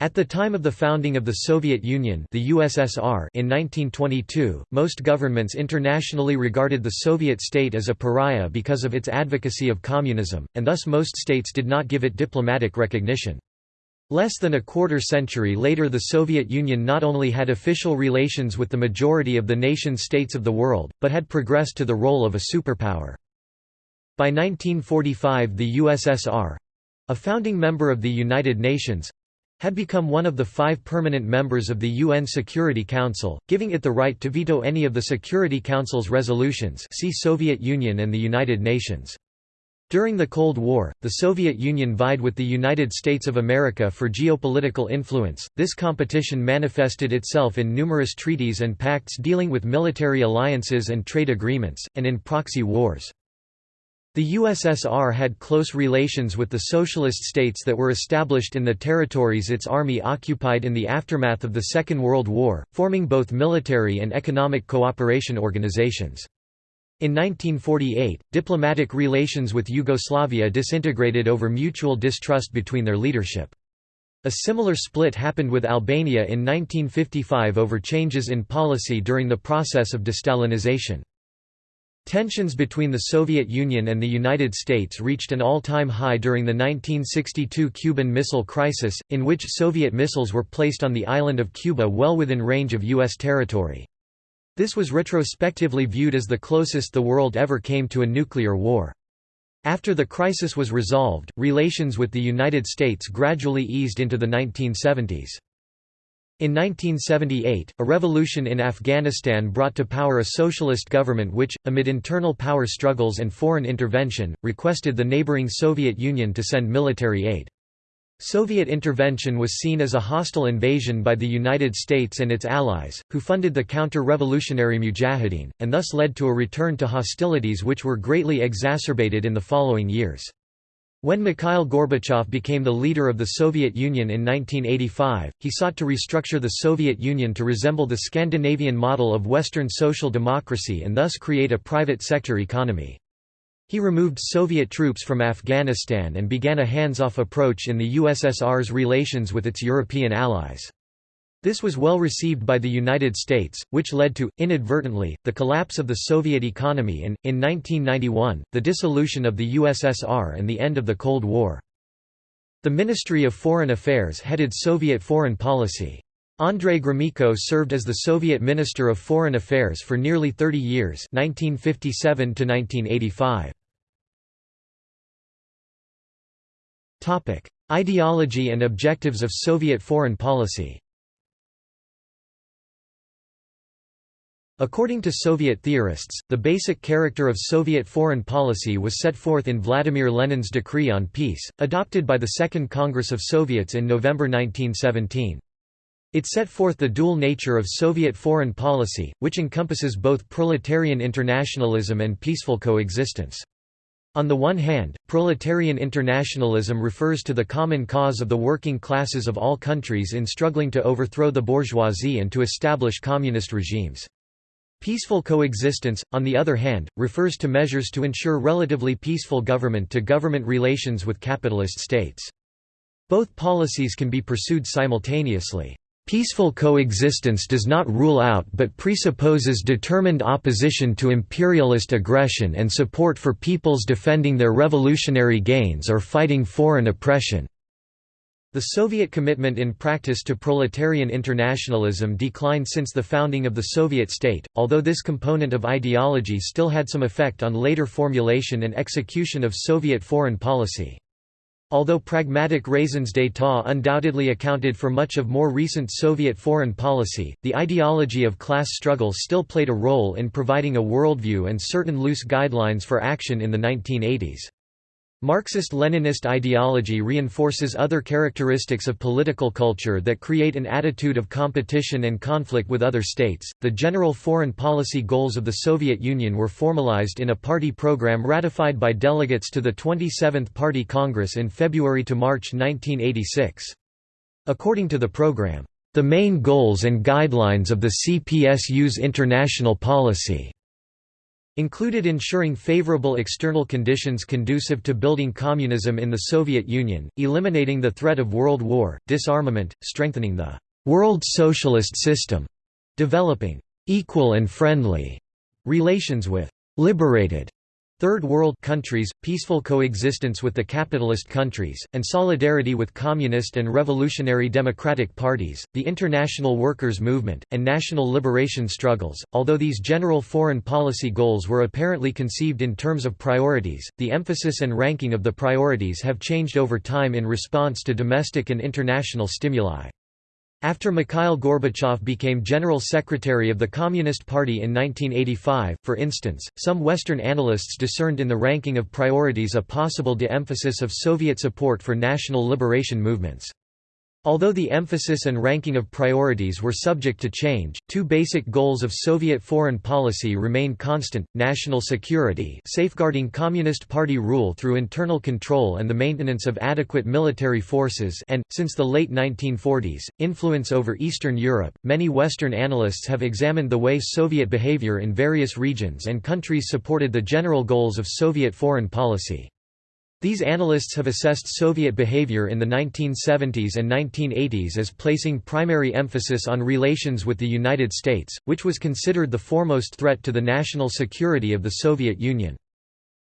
At the time of the founding of the Soviet Union the USSR in 1922, most governments internationally regarded the Soviet state as a pariah because of its advocacy of communism, and thus most states did not give it diplomatic recognition. Less than a quarter century later the Soviet Union not only had official relations with the majority of the nation-states of the world, but had progressed to the role of a superpower. By 1945 the USSR—a founding member of the United Nations, had become one of the five permanent members of the UN Security Council, giving it the right to veto any of the Security Council's resolutions see Soviet Union and the United Nations. During the Cold War, the Soviet Union vied with the United States of America for geopolitical influence. This competition manifested itself in numerous treaties and pacts dealing with military alliances and trade agreements, and in proxy wars. The USSR had close relations with the socialist states that were established in the territories its army occupied in the aftermath of the Second World War, forming both military and economic cooperation organizations. In 1948, diplomatic relations with Yugoslavia disintegrated over mutual distrust between their leadership. A similar split happened with Albania in 1955 over changes in policy during the process of destalinization. Tensions between the Soviet Union and the United States reached an all-time high during the 1962 Cuban Missile Crisis, in which Soviet missiles were placed on the island of Cuba well within range of U.S. territory. This was retrospectively viewed as the closest the world ever came to a nuclear war. After the crisis was resolved, relations with the United States gradually eased into the 1970s. In 1978, a revolution in Afghanistan brought to power a socialist government which, amid internal power struggles and foreign intervention, requested the neighboring Soviet Union to send military aid. Soviet intervention was seen as a hostile invasion by the United States and its allies, who funded the counter-revolutionary Mujahideen, and thus led to a return to hostilities which were greatly exacerbated in the following years. When Mikhail Gorbachev became the leader of the Soviet Union in 1985, he sought to restructure the Soviet Union to resemble the Scandinavian model of Western social democracy and thus create a private sector economy. He removed Soviet troops from Afghanistan and began a hands-off approach in the USSR's relations with its European allies. This was well received by the United States, which led to, inadvertently, the collapse of the Soviet economy and, in 1991, the dissolution of the USSR and the end of the Cold War. The Ministry of Foreign Affairs headed Soviet foreign policy. Andrei Gromyko served as the Soviet Minister of Foreign Affairs for nearly 30 years 1957 -1985. Ideology and objectives of Soviet foreign policy According to Soviet theorists, the basic character of Soviet foreign policy was set forth in Vladimir Lenin's Decree on Peace, adopted by the Second Congress of Soviets in November 1917. It set forth the dual nature of Soviet foreign policy, which encompasses both proletarian internationalism and peaceful coexistence. On the one hand, proletarian internationalism refers to the common cause of the working classes of all countries in struggling to overthrow the bourgeoisie and to establish communist regimes. Peaceful coexistence, on the other hand, refers to measures to ensure relatively peaceful government-to-government -government relations with capitalist states. Both policies can be pursued simultaneously. Peaceful coexistence does not rule out but presupposes determined opposition to imperialist aggression and support for peoples defending their revolutionary gains or fighting foreign oppression. The Soviet commitment in practice to proletarian internationalism declined since the founding of the Soviet state, although this component of ideology still had some effect on later formulation and execution of Soviet foreign policy. Although pragmatic raisons d'état undoubtedly accounted for much of more recent Soviet foreign policy, the ideology of class struggle still played a role in providing a worldview and certain loose guidelines for action in the 1980s. Marxist-Leninist ideology reinforces other characteristics of political culture that create an attitude of competition and conflict with other states. The general foreign policy goals of the Soviet Union were formalized in a party program ratified by delegates to the 27th Party Congress in February to March 1986. According to the program, the main goals and guidelines of the CPSU's international policy included ensuring favorable external conditions conducive to building communism in the Soviet Union, eliminating the threat of world war, disarmament, strengthening the world socialist system, developing equal and friendly relations with liberated Third World countries, peaceful coexistence with the capitalist countries, and solidarity with communist and revolutionary democratic parties, the international workers' movement, and national liberation struggles. Although these general foreign policy goals were apparently conceived in terms of priorities, the emphasis and ranking of the priorities have changed over time in response to domestic and international stimuli. After Mikhail Gorbachev became General Secretary of the Communist Party in 1985, for instance, some Western analysts discerned in the ranking of priorities a possible de-emphasis of Soviet support for national liberation movements. Although the emphasis and ranking of priorities were subject to change, two basic goals of Soviet foreign policy remained constant, national security safeguarding Communist Party rule through internal control and the maintenance of adequate military forces and, since the late 1940s, influence over Eastern Europe. Many Western analysts have examined the way Soviet behavior in various regions and countries supported the general goals of Soviet foreign policy. These analysts have assessed Soviet behavior in the 1970s and 1980s as placing primary emphasis on relations with the United States, which was considered the foremost threat to the national security of the Soviet Union.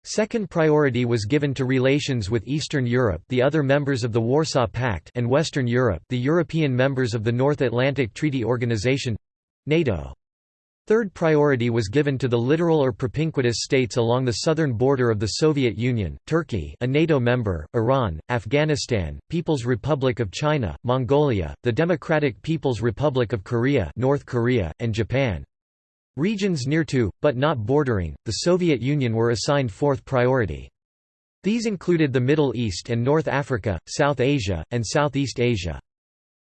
Second priority was given to relations with Eastern Europe the other members of the Warsaw Pact and Western Europe the European members of the North Atlantic Treaty Organization—NATO. Third priority was given to the littoral or propinquitous states along the southern border of the Soviet Union, Turkey a NATO member, Iran, Afghanistan, People's Republic of China, Mongolia, the Democratic People's Republic of Korea North Korea, and Japan. Regions near to, but not bordering, the Soviet Union were assigned fourth priority. These included the Middle East and North Africa, South Asia, and Southeast Asia.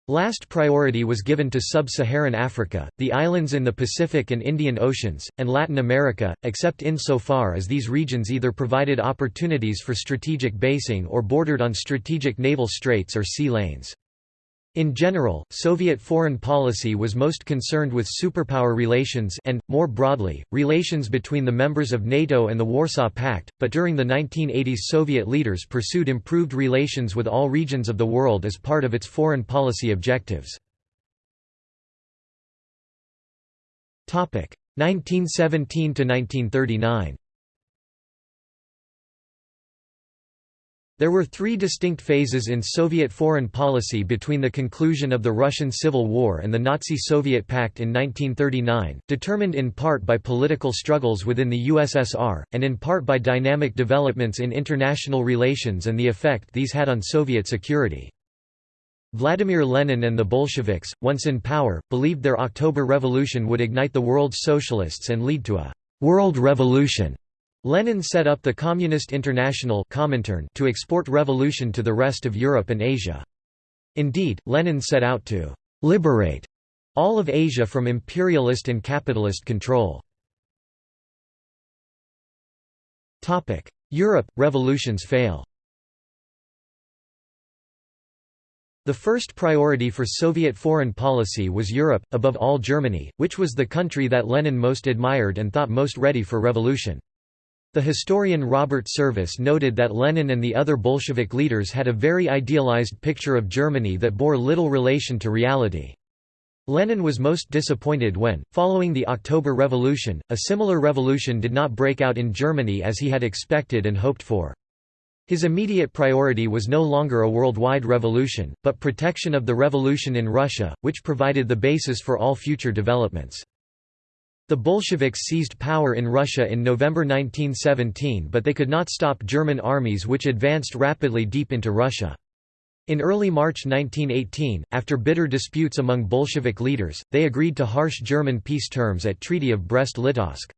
Last priority was given to sub-Saharan Africa, the islands in the Pacific and Indian Oceans, and Latin America, except insofar as these regions either provided opportunities for strategic basing or bordered on strategic naval straits or sea lanes. In general, Soviet foreign policy was most concerned with superpower relations and, more broadly, relations between the members of NATO and the Warsaw Pact, but during the 1980s Soviet leaders pursued improved relations with all regions of the world as part of its foreign policy objectives. 1917–1939 There were three distinct phases in Soviet foreign policy between the conclusion of the Russian Civil War and the Nazi-Soviet Pact in 1939, determined in part by political struggles within the USSR, and in part by dynamic developments in international relations and the effect these had on Soviet security. Vladimir Lenin and the Bolsheviks, once in power, believed their October Revolution would ignite the world's socialists and lead to a «world revolution» Lenin set up the Communist International to export revolution to the rest of Europe and Asia. Indeed, Lenin set out to «liberate» all of Asia from imperialist and capitalist control. Europe – Revolutions fail The first priority for Soviet foreign policy was Europe, above all Germany, which was the country that Lenin most admired and thought most ready for revolution. The historian Robert Service noted that Lenin and the other Bolshevik leaders had a very idealized picture of Germany that bore little relation to reality. Lenin was most disappointed when, following the October Revolution, a similar revolution did not break out in Germany as he had expected and hoped for. His immediate priority was no longer a worldwide revolution, but protection of the revolution in Russia, which provided the basis for all future developments. The Bolsheviks seized power in Russia in November 1917 but they could not stop German armies which advanced rapidly deep into Russia. In early March 1918, after bitter disputes among Bolshevik leaders, they agreed to harsh German peace terms at Treaty of Brest-Litovsk.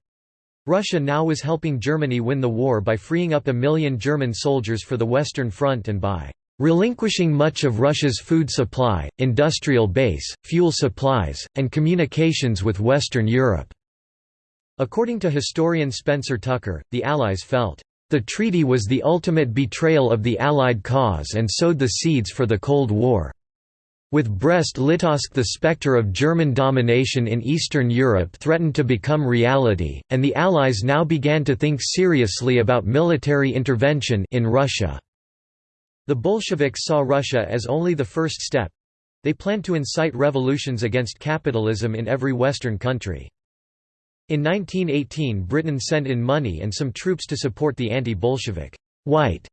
Russia now was helping Germany win the war by freeing up a million German soldiers for the Western Front and by relinquishing much of Russia's food supply, industrial base, fuel supplies, and communications with Western Europe. According to historian Spencer Tucker, the Allies felt, "...the treaty was the ultimate betrayal of the Allied cause and sowed the seeds for the Cold War." With Brest-Litovsk the spectre of German domination in Eastern Europe threatened to become reality, and the Allies now began to think seriously about military intervention in Russia. The Bolsheviks saw Russia as only the first step. They planned to incite revolutions against capitalism in every Western country. In 1918 Britain sent in money and some troops to support the anti-Bolshevik white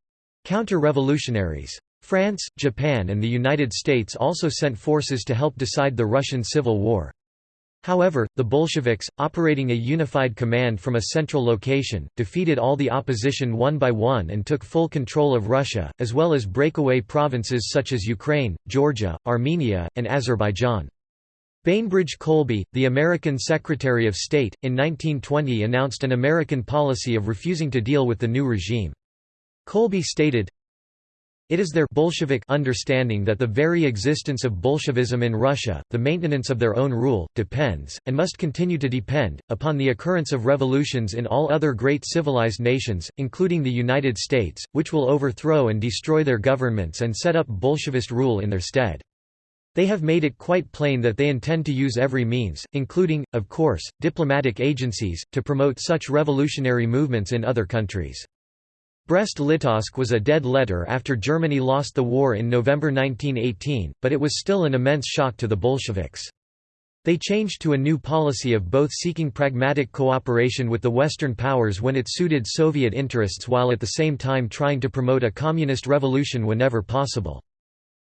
counter-revolutionaries. France, Japan and the United States also sent forces to help decide the Russian Civil War. However, the Bolsheviks, operating a unified command from a central location, defeated all the opposition one by one and took full control of Russia, as well as breakaway provinces such as Ukraine, Georgia, Armenia, and Azerbaijan. Bainbridge Colby, the American Secretary of State, in 1920 announced an American policy of refusing to deal with the new regime. Colby stated, it is their Bolshevik understanding that the very existence of Bolshevism in Russia, the maintenance of their own rule, depends, and must continue to depend, upon the occurrence of revolutions in all other great civilized nations, including the United States, which will overthrow and destroy their governments and set up Bolshevist rule in their stead. They have made it quite plain that they intend to use every means, including, of course, diplomatic agencies, to promote such revolutionary movements in other countries. Brest-Litovsk was a dead letter after Germany lost the war in November 1918, but it was still an immense shock to the Bolsheviks. They changed to a new policy of both seeking pragmatic cooperation with the Western powers when it suited Soviet interests while at the same time trying to promote a communist revolution whenever possible.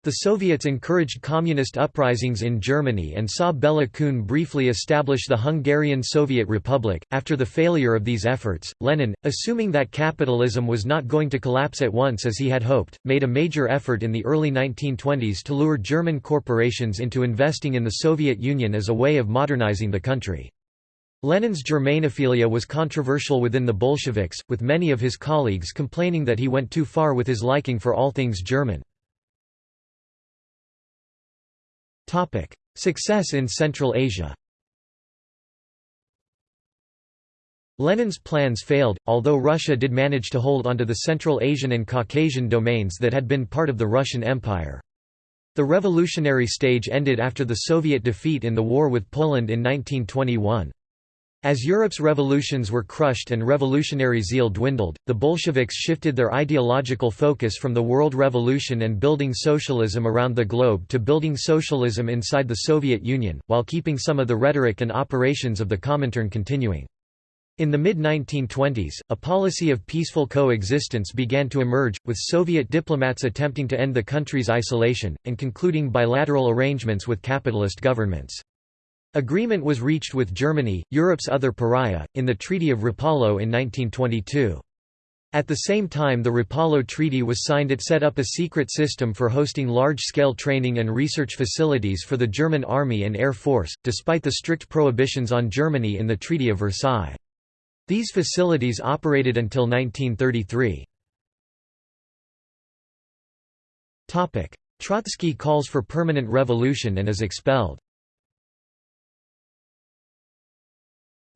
The Soviets encouraged communist uprisings in Germany and saw Bela Kun briefly establish the Hungarian Soviet Republic. After the failure of these efforts, Lenin, assuming that capitalism was not going to collapse at once as he had hoped, made a major effort in the early 1920s to lure German corporations into investing in the Soviet Union as a way of modernizing the country. Lenin's Germanophilia was controversial within the Bolsheviks, with many of his colleagues complaining that he went too far with his liking for all things German. Success in Central Asia Lenin's plans failed, although Russia did manage to hold onto the Central Asian and Caucasian domains that had been part of the Russian Empire. The revolutionary stage ended after the Soviet defeat in the war with Poland in 1921. As Europe's revolutions were crushed and revolutionary zeal dwindled, the Bolsheviks shifted their ideological focus from the world revolution and building socialism around the globe to building socialism inside the Soviet Union, while keeping some of the rhetoric and operations of the Comintern continuing. In the mid-1920s, a policy of peaceful coexistence began to emerge, with Soviet diplomats attempting to end the country's isolation, and concluding bilateral arrangements with capitalist governments. Agreement was reached with Germany, Europe's other pariah, in the Treaty of Rapallo in 1922. At the same time the Rapallo Treaty was signed it set up a secret system for hosting large-scale training and research facilities for the German Army and Air Force, despite the strict prohibitions on Germany in the Treaty of Versailles. These facilities operated until 1933. Trotsky calls for permanent revolution and is expelled.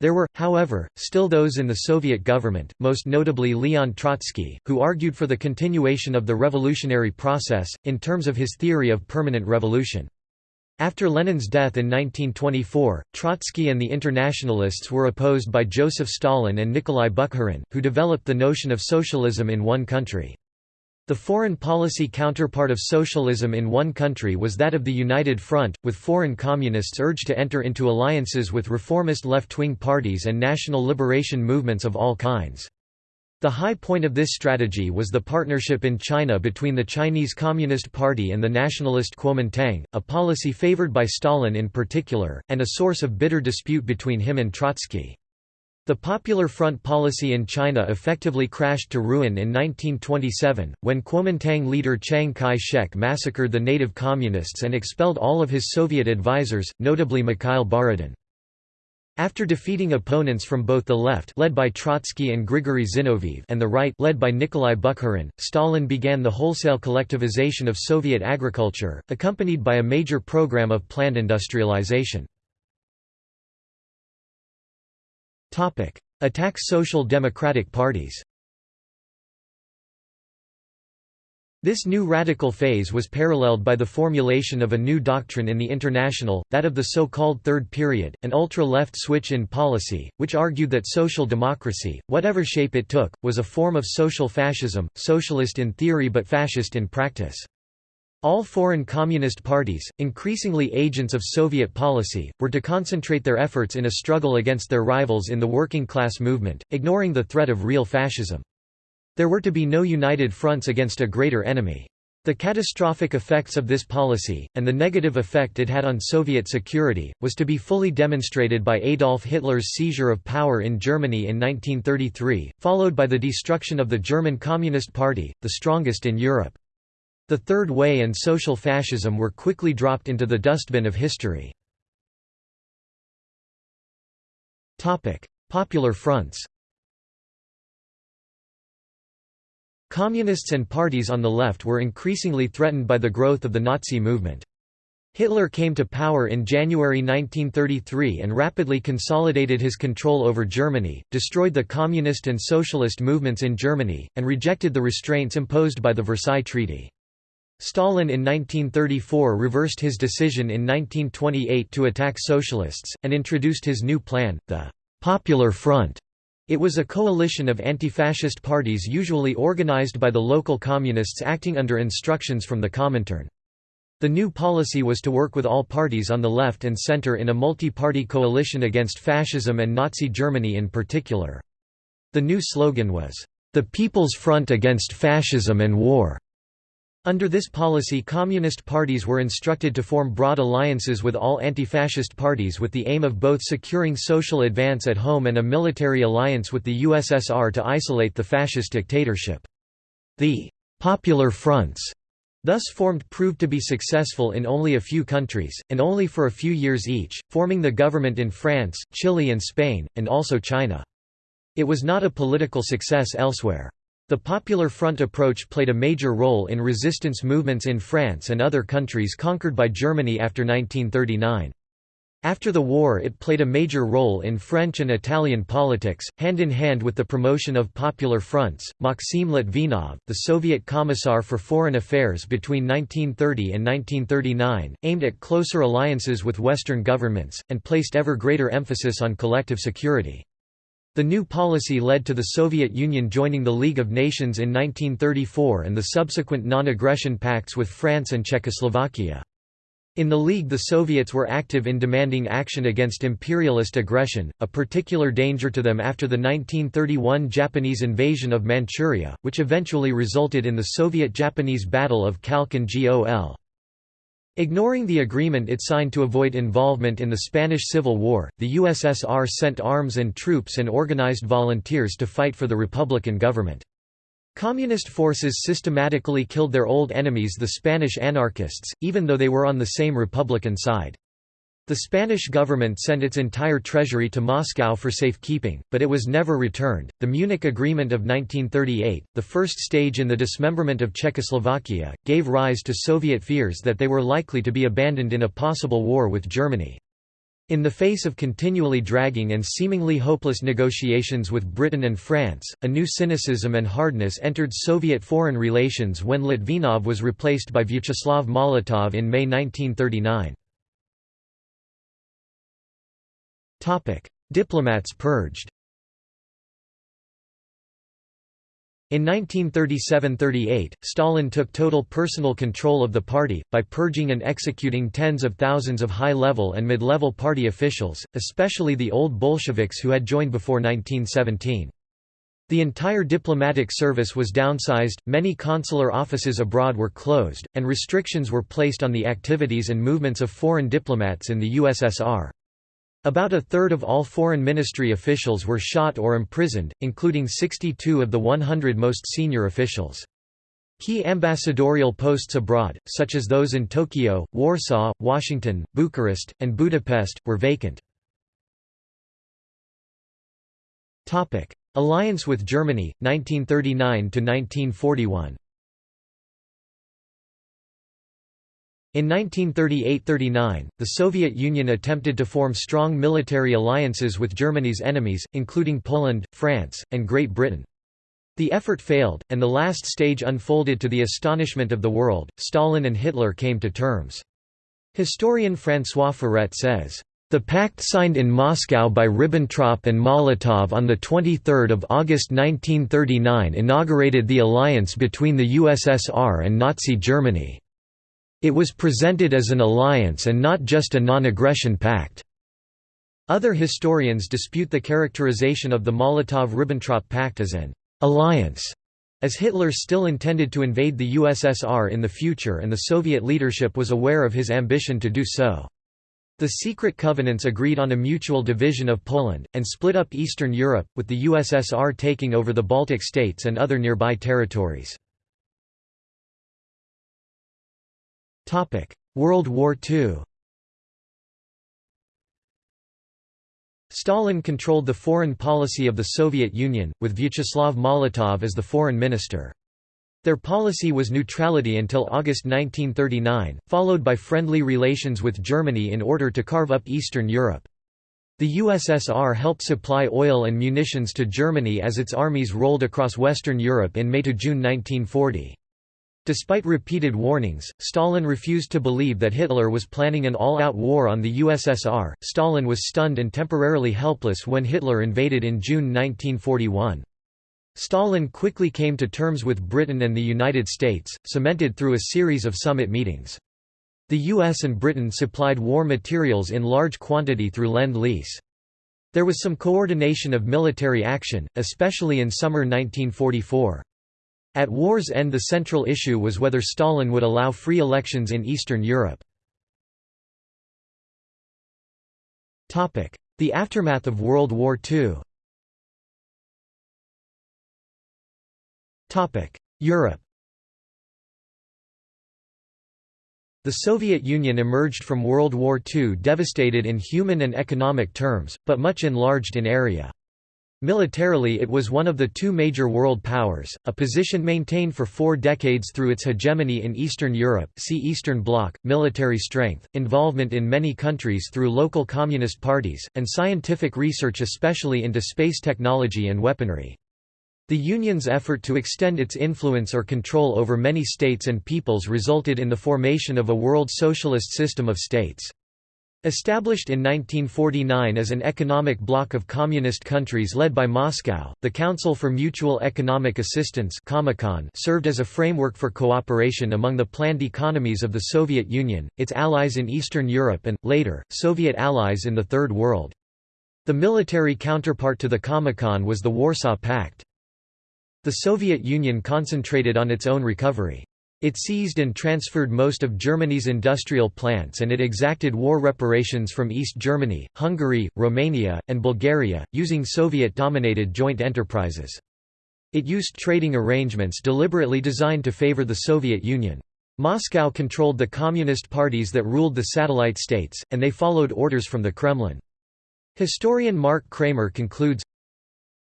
There were, however, still those in the Soviet government, most notably Leon Trotsky, who argued for the continuation of the revolutionary process, in terms of his theory of permanent revolution. After Lenin's death in 1924, Trotsky and the Internationalists were opposed by Joseph Stalin and Nikolai Bukharin, who developed the notion of socialism in one country. The foreign policy counterpart of socialism in one country was that of the United Front, with foreign communists urged to enter into alliances with reformist left-wing parties and national liberation movements of all kinds. The high point of this strategy was the partnership in China between the Chinese Communist Party and the nationalist Kuomintang, a policy favored by Stalin in particular, and a source of bitter dispute between him and Trotsky. The Popular Front policy in China effectively crashed to ruin in 1927, when Kuomintang leader Chiang Kai-shek massacred the native communists and expelled all of his Soviet advisors, notably Mikhail Borodin. After defeating opponents from both the left led by Trotsky and Grigory Zinoviev and the right led by Nikolai Bukharin, Stalin began the wholesale collectivization of Soviet agriculture, accompanied by a major program of planned industrialization. Attack social democratic parties This new radical phase was paralleled by the formulation of a new doctrine in the International, that of the so-called Third Period, an ultra-left switch in policy, which argued that social democracy, whatever shape it took, was a form of social fascism, socialist in theory but fascist in practice. All foreign communist parties, increasingly agents of Soviet policy, were to concentrate their efforts in a struggle against their rivals in the working class movement, ignoring the threat of real fascism. There were to be no united fronts against a greater enemy. The catastrophic effects of this policy, and the negative effect it had on Soviet security, was to be fully demonstrated by Adolf Hitler's seizure of power in Germany in 1933, followed by the destruction of the German Communist Party, the strongest in Europe. The Third Way and social fascism were quickly dropped into the dustbin of history. Popular fronts Communists and parties on the left were increasingly threatened by the growth of the Nazi movement. Hitler came to power in January 1933 and rapidly consolidated his control over Germany, destroyed the communist and socialist movements in Germany, and rejected the restraints imposed by the Versailles Treaty. Stalin in 1934 reversed his decision in 1928 to attack socialists, and introduced his new plan, the «Popular Front», it was a coalition of anti-fascist parties usually organized by the local communists acting under instructions from the Comintern. The new policy was to work with all parties on the left and center in a multi-party coalition against fascism and Nazi Germany in particular. The new slogan was, "...the People's Front Against Fascism and War." Under this policy communist parties were instructed to form broad alliances with all anti-fascist parties with the aim of both securing social advance at home and a military alliance with the USSR to isolate the fascist dictatorship. The «popular fronts» thus formed proved to be successful in only a few countries, and only for a few years each, forming the government in France, Chile and Spain, and also China. It was not a political success elsewhere. The Popular Front approach played a major role in resistance movements in France and other countries conquered by Germany after 1939. After the war it played a major role in French and Italian politics, hand in hand with the promotion of popular fronts. Maxim Litvinov, the Soviet Commissar for Foreign Affairs between 1930 and 1939, aimed at closer alliances with Western governments, and placed ever greater emphasis on collective security. The new policy led to the Soviet Union joining the League of Nations in 1934 and the subsequent non-aggression pacts with France and Czechoslovakia. In the League the Soviets were active in demanding action against imperialist aggression, a particular danger to them after the 1931 Japanese invasion of Manchuria, which eventually resulted in the Soviet-Japanese Battle of Khalkhin Gol. Ignoring the agreement it signed to avoid involvement in the Spanish Civil War, the USSR sent arms and troops and organized volunteers to fight for the Republican government. Communist forces systematically killed their old enemies the Spanish anarchists, even though they were on the same Republican side. The Spanish government sent its entire treasury to Moscow for safekeeping, but it was never returned. The Munich Agreement of 1938, the first stage in the dismemberment of Czechoslovakia, gave rise to Soviet fears that they were likely to be abandoned in a possible war with Germany. In the face of continually dragging and seemingly hopeless negotiations with Britain and France, a new cynicism and hardness entered Soviet foreign relations when Litvinov was replaced by Vyacheslav Molotov in May 1939. Diplomats purged In 1937–38, Stalin took total personal control of the party, by purging and executing tens of thousands of high-level and mid-level party officials, especially the old Bolsheviks who had joined before 1917. The entire diplomatic service was downsized, many consular offices abroad were closed, and restrictions were placed on the activities and movements of foreign diplomats in the USSR. About a third of all foreign ministry officials were shot or imprisoned, including 62 of the 100 most senior officials. Key ambassadorial posts abroad, such as those in Tokyo, Warsaw, Washington, Bucharest, and Budapest, were vacant. Alliance with Germany, 1939–1941 In 1938–39, the Soviet Union attempted to form strong military alliances with Germany's enemies, including Poland, France, and Great Britain. The effort failed, and the last stage unfolded to the astonishment of the world. Stalin and Hitler came to terms. Historian François Furet says, the pact signed in Moscow by Ribbentrop and Molotov on 23 August 1939 inaugurated the alliance between the USSR and Nazi Germany. It was presented as an alliance and not just a non-aggression pact. Other historians dispute the characterization of the Molotov–Ribbentrop Pact as an alliance, as Hitler still intended to invade the USSR in the future and the Soviet leadership was aware of his ambition to do so. The secret covenants agreed on a mutual division of Poland, and split up Eastern Europe, with the USSR taking over the Baltic states and other nearby territories. World War II Stalin controlled the foreign policy of the Soviet Union, with Vyacheslav Molotov as the foreign minister. Their policy was neutrality until August 1939, followed by friendly relations with Germany in order to carve up Eastern Europe. The USSR helped supply oil and munitions to Germany as its armies rolled across Western Europe in May–June 1940. Despite repeated warnings, Stalin refused to believe that Hitler was planning an all-out war on the USSR. Stalin was stunned and temporarily helpless when Hitler invaded in June 1941. Stalin quickly came to terms with Britain and the United States, cemented through a series of summit meetings. The US and Britain supplied war materials in large quantity through Lend-Lease. There was some coordination of military action, especially in summer 1944. At war's end the central issue was whether Stalin would allow free elections in Eastern Europe. The aftermath of World War II Europe The Soviet Union emerged from World War II devastated in human and economic terms, but much enlarged in area. Militarily it was one of the two major world powers, a position maintained for four decades through its hegemony in Eastern Europe see Eastern Bloc, military strength, involvement in many countries through local communist parties, and scientific research especially into space technology and weaponry. The Union's effort to extend its influence or control over many states and peoples resulted in the formation of a world socialist system of states. Established in 1949 as an economic bloc of communist countries led by Moscow, the Council for Mutual Economic Assistance served as a framework for cooperation among the planned economies of the Soviet Union, its allies in Eastern Europe and, later, Soviet allies in the Third World. The military counterpart to the Comecon was the Warsaw Pact. The Soviet Union concentrated on its own recovery. It seized and transferred most of Germany's industrial plants and it exacted war reparations from East Germany, Hungary, Romania, and Bulgaria, using Soviet-dominated joint enterprises. It used trading arrangements deliberately designed to favor the Soviet Union. Moscow controlled the communist parties that ruled the satellite states, and they followed orders from the Kremlin. Historian Mark Kramer concludes,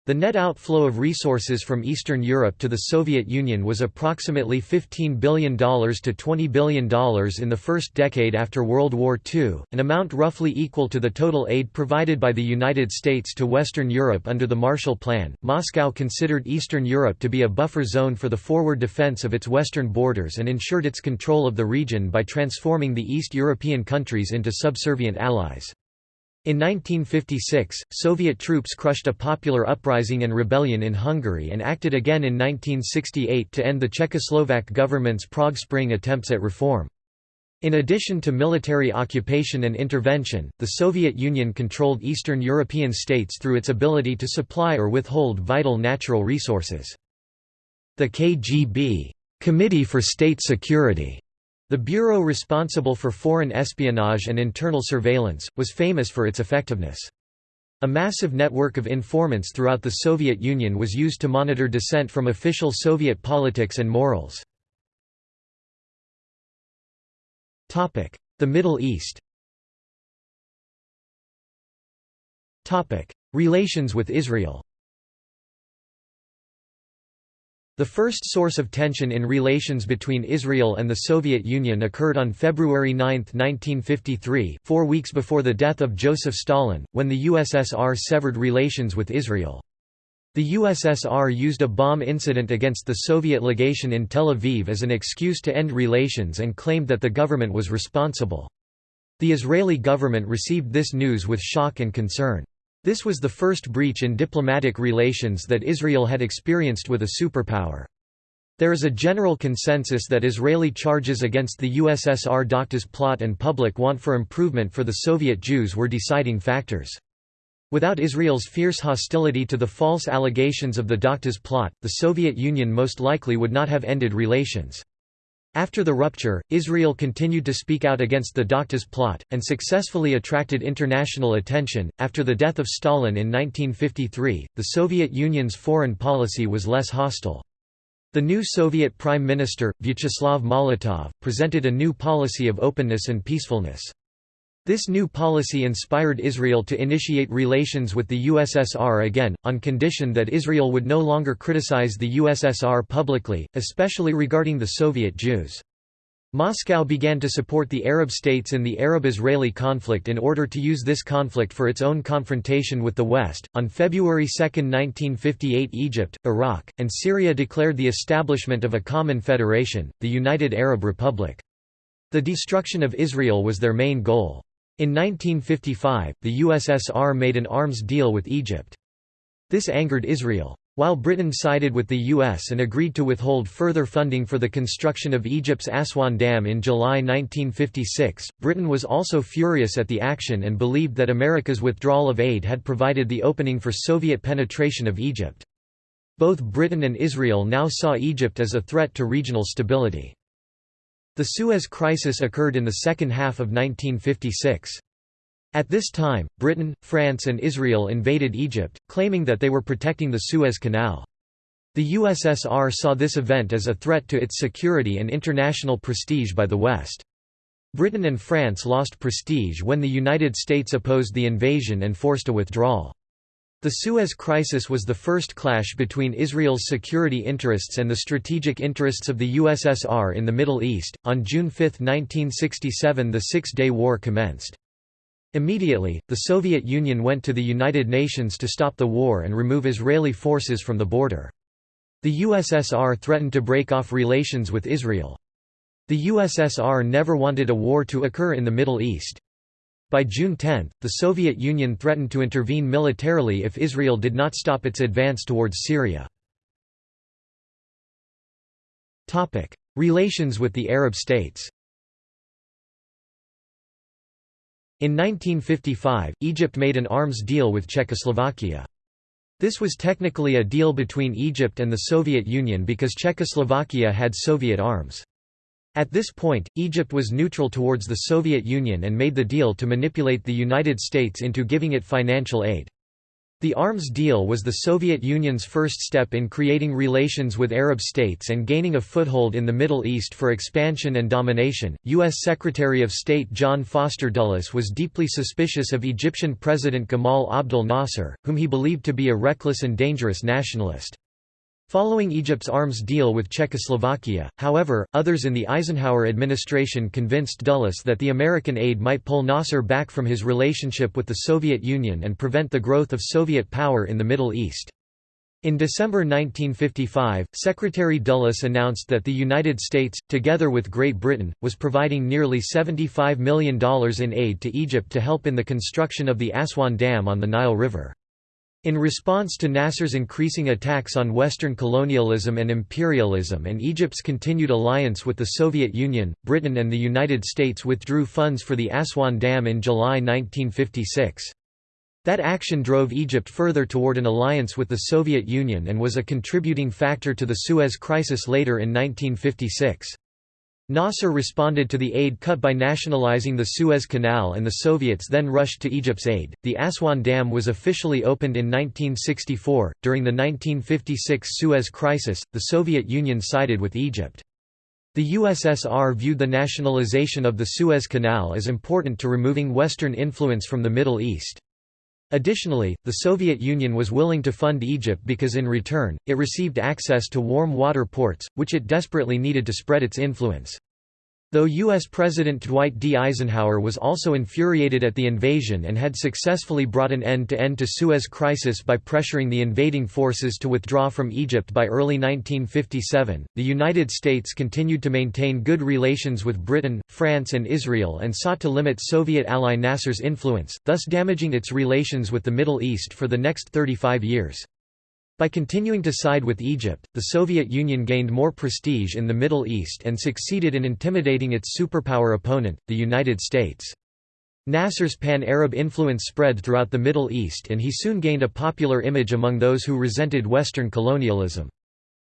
the net outflow of resources from Eastern Europe to the Soviet Union was approximately $15 billion to $20 billion in the first decade after World War II, an amount roughly equal to the total aid provided by the United States to Western Europe under the Marshall Plan. Moscow considered Eastern Europe to be a buffer zone for the forward defense of its western borders and ensured its control of the region by transforming the East European countries into subservient allies. In 1956, Soviet troops crushed a popular uprising and rebellion in Hungary and acted again in 1968 to end the Czechoslovak government's Prague Spring attempts at reform. In addition to military occupation and intervention, the Soviet Union controlled Eastern European states through its ability to supply or withhold vital natural resources. The KGB Committee for State Security the bureau responsible for foreign espionage and internal surveillance, was famous for its effectiveness. A massive network of informants throughout the Soviet Union was used to monitor dissent from official Soviet politics and morals. The Middle East Relations with Israel The first source of tension in relations between Israel and the Soviet Union occurred on February 9, 1953 four weeks before the death of Joseph Stalin, when the USSR severed relations with Israel. The USSR used a bomb incident against the Soviet legation in Tel Aviv as an excuse to end relations and claimed that the government was responsible. The Israeli government received this news with shock and concern. This was the first breach in diplomatic relations that Israel had experienced with a superpower. There is a general consensus that Israeli charges against the USSR Doctors plot and public want for improvement for the Soviet Jews were deciding factors. Without Israel's fierce hostility to the false allegations of the Doctors plot, the Soviet Union most likely would not have ended relations. After the rupture, Israel continued to speak out against the Doctors plot, and successfully attracted international attention. After the death of Stalin in 1953, the Soviet Union's foreign policy was less hostile. The new Soviet Prime Minister, Vyacheslav Molotov, presented a new policy of openness and peacefulness. This new policy inspired Israel to initiate relations with the USSR again, on condition that Israel would no longer criticize the USSR publicly, especially regarding the Soviet Jews. Moscow began to support the Arab states in the Arab-Israeli conflict in order to use this conflict for its own confrontation with the West. On February 2, 1958, Egypt, Iraq, and Syria declared the establishment of a common federation, the United Arab Republic. The destruction of Israel was their main goal. In 1955, the USSR made an arms deal with Egypt. This angered Israel. While Britain sided with the U.S. and agreed to withhold further funding for the construction of Egypt's Aswan Dam in July 1956, Britain was also furious at the action and believed that America's withdrawal of aid had provided the opening for Soviet penetration of Egypt. Both Britain and Israel now saw Egypt as a threat to regional stability. The Suez Crisis occurred in the second half of 1956. At this time, Britain, France and Israel invaded Egypt, claiming that they were protecting the Suez Canal. The USSR saw this event as a threat to its security and international prestige by the West. Britain and France lost prestige when the United States opposed the invasion and forced a withdrawal. The Suez Crisis was the first clash between Israel's security interests and the strategic interests of the USSR in the Middle East. On June 5, 1967, the Six Day War commenced. Immediately, the Soviet Union went to the United Nations to stop the war and remove Israeli forces from the border. The USSR threatened to break off relations with Israel. The USSR never wanted a war to occur in the Middle East. By June 10, the Soviet Union threatened to intervene militarily if Israel did not stop its advance towards Syria. Relations with the Arab states In 1955, Egypt made an arms deal with Czechoslovakia. This was technically a deal between Egypt and the Soviet Union because Czechoslovakia had Soviet arms. At this point, Egypt was neutral towards the Soviet Union and made the deal to manipulate the United States into giving it financial aid. The arms deal was the Soviet Union's first step in creating relations with Arab states and gaining a foothold in the Middle East for expansion and domination. U.S. Secretary of State John Foster Dulles was deeply suspicious of Egyptian President Gamal Abdel Nasser, whom he believed to be a reckless and dangerous nationalist. Following Egypt's arms deal with Czechoslovakia, however, others in the Eisenhower administration convinced Dulles that the American aid might pull Nasser back from his relationship with the Soviet Union and prevent the growth of Soviet power in the Middle East. In December 1955, Secretary Dulles announced that the United States, together with Great Britain, was providing nearly $75 million in aid to Egypt to help in the construction of the Aswan Dam on the Nile River. In response to Nasser's increasing attacks on Western colonialism and imperialism and Egypt's continued alliance with the Soviet Union, Britain and the United States withdrew funds for the Aswan Dam in July 1956. That action drove Egypt further toward an alliance with the Soviet Union and was a contributing factor to the Suez Crisis later in 1956. Nasser responded to the aid cut by nationalizing the Suez Canal and the Soviets then rushed to Egypt's aid. The Aswan Dam was officially opened in 1964. During the 1956 Suez Crisis, the Soviet Union sided with Egypt. The USSR viewed the nationalization of the Suez Canal as important to removing Western influence from the Middle East. Additionally, the Soviet Union was willing to fund Egypt because in return, it received access to warm water ports, which it desperately needed to spread its influence. Though U.S. President Dwight D. Eisenhower was also infuriated at the invasion and had successfully brought an end-to-end to Suez Crisis by pressuring the invading forces to withdraw from Egypt by early 1957, the United States continued to maintain good relations with Britain, France and Israel and sought to limit Soviet ally Nasser's influence, thus damaging its relations with the Middle East for the next 35 years. By continuing to side with Egypt, the Soviet Union gained more prestige in the Middle East and succeeded in intimidating its superpower opponent, the United States. Nasser's pan-Arab influence spread throughout the Middle East and he soon gained a popular image among those who resented Western colonialism.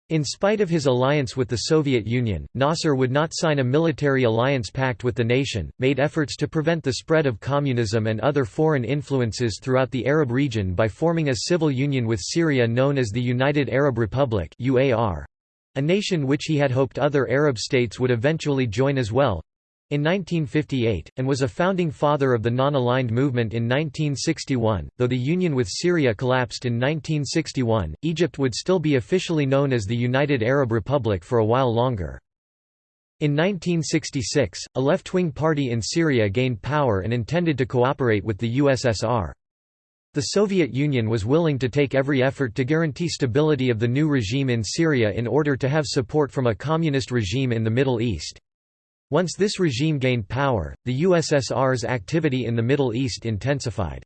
In spite of his alliance with the Soviet Union, Nasser would not sign a military alliance pact with the nation, made efforts to prevent the spread of communism and other foreign influences throughout the Arab region by forming a civil union with Syria known as the United Arab Republic a nation which he had hoped other Arab states would eventually join as well, in 1958, and was a founding father of the non-aligned movement in 1961. Though the union with Syria collapsed in 1961, Egypt would still be officially known as the United Arab Republic for a while longer. In 1966, a left-wing party in Syria gained power and intended to cooperate with the USSR. The Soviet Union was willing to take every effort to guarantee stability of the new regime in Syria in order to have support from a communist regime in the Middle East. Once this regime gained power, the USSR's activity in the Middle East intensified.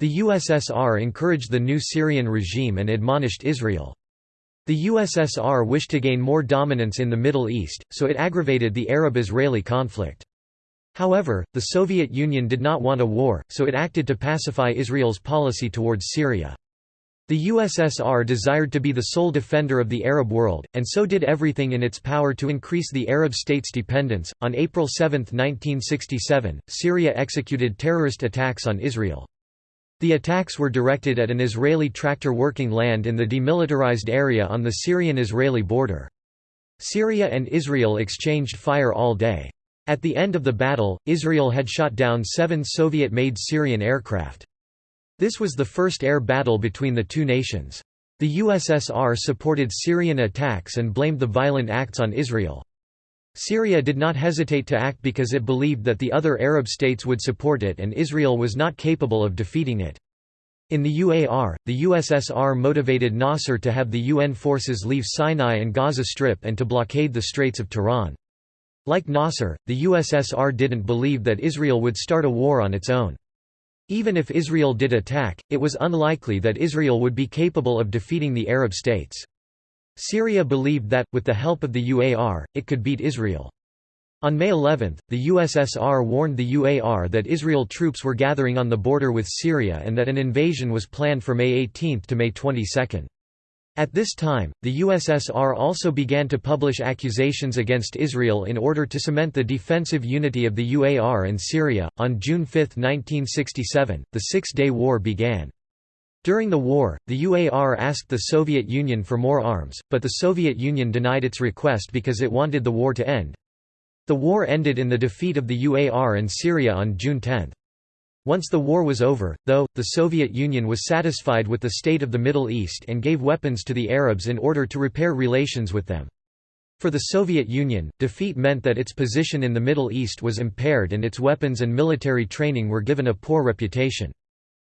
The USSR encouraged the new Syrian regime and admonished Israel. The USSR wished to gain more dominance in the Middle East, so it aggravated the Arab-Israeli conflict. However, the Soviet Union did not want a war, so it acted to pacify Israel's policy towards Syria. The USSR desired to be the sole defender of the Arab world, and so did everything in its power to increase the Arab states' dependence. On April 7, 1967, Syria executed terrorist attacks on Israel. The attacks were directed at an Israeli tractor working land in the demilitarized area on the Syrian-Israeli border. Syria and Israel exchanged fire all day. At the end of the battle, Israel had shot down seven Soviet-made Syrian aircraft. This was the first air battle between the two nations. The USSR supported Syrian attacks and blamed the violent acts on Israel. Syria did not hesitate to act because it believed that the other Arab states would support it and Israel was not capable of defeating it. In the UAR, the USSR motivated Nasser to have the UN forces leave Sinai and Gaza Strip and to blockade the Straits of Tiran. Like Nasser, the USSR didn't believe that Israel would start a war on its own. Even if Israel did attack, it was unlikely that Israel would be capable of defeating the Arab states. Syria believed that, with the help of the UAR, it could beat Israel. On May 11, the USSR warned the UAR that Israel troops were gathering on the border with Syria and that an invasion was planned for May 18 to May 22. At this time, the USSR also began to publish accusations against Israel in order to cement the defensive unity of the UAR and Syria. On June 5, 1967, the Six Day War began. During the war, the UAR asked the Soviet Union for more arms, but the Soviet Union denied its request because it wanted the war to end. The war ended in the defeat of the UAR and Syria on June 10. Once the war was over, though, the Soviet Union was satisfied with the state of the Middle East and gave weapons to the Arabs in order to repair relations with them. For the Soviet Union, defeat meant that its position in the Middle East was impaired and its weapons and military training were given a poor reputation.